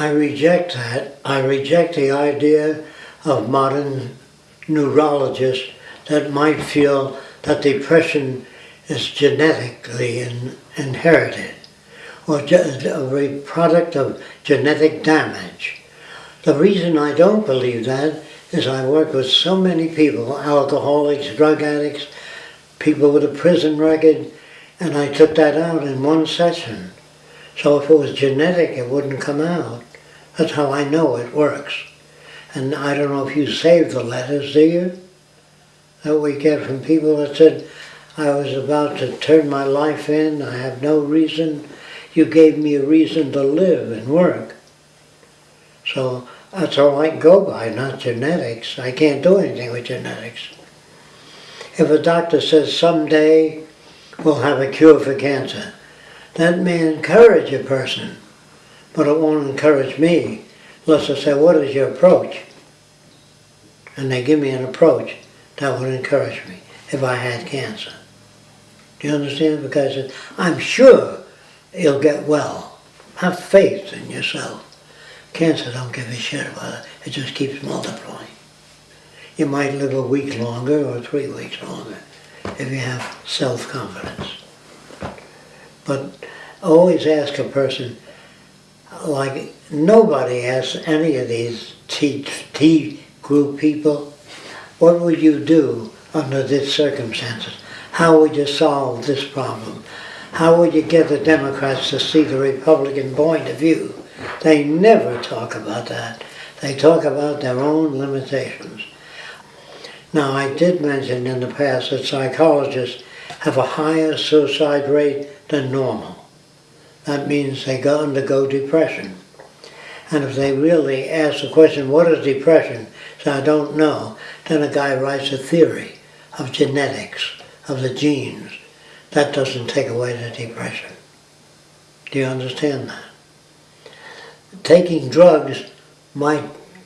I reject that. I reject the idea of modern neurologists that might feel that depression is genetically in, inherited or a product of genetic damage. The reason I don't believe that is I work with so many people, alcoholics, drug addicts, people with a prison record, and I took that out in one session. So if it was genetic, it wouldn't come out. That's how I know it works. And I don't know if you saved the letters, do you? That we get from people that said, I was about to turn my life in, I have no reason. You gave me a reason to live and work. So that's all I can go by, not genetics. I can't do anything with genetics. If a doctor says someday we'll have a cure for cancer, that may encourage a person, but it won't encourage me unless I say, what is your approach? And they give me an approach that would encourage me if I had cancer. Do you understand? Because I'm sure you'll get well. Have faith in yourself. Cancer don't give a shit about it. It just keeps multiplying. You might live a week longer or three weeks longer if you have self-confidence. But always ask a person, like nobody asks any of these T, T group people, what would you do under these circumstances? How would you solve this problem? How would you get the Democrats to see the Republican point of view? They never talk about that. They talk about their own limitations. Now, I did mention in the past that psychologists have a higher suicide rate than normal. That means they go undergo depression. And if they really ask the question, what is depression? So I don't know. Then a guy writes a theory of genetics, of the genes. That doesn't take away the depression. Do you understand that? Taking drugs might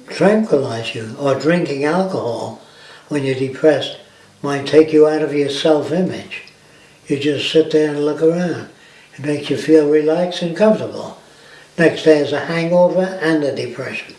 tranquilize you, or drinking alcohol when you're depressed might take you out of your self-image. You just sit there and look around. It makes you feel relaxed and comfortable. Next day is a hangover and a depression.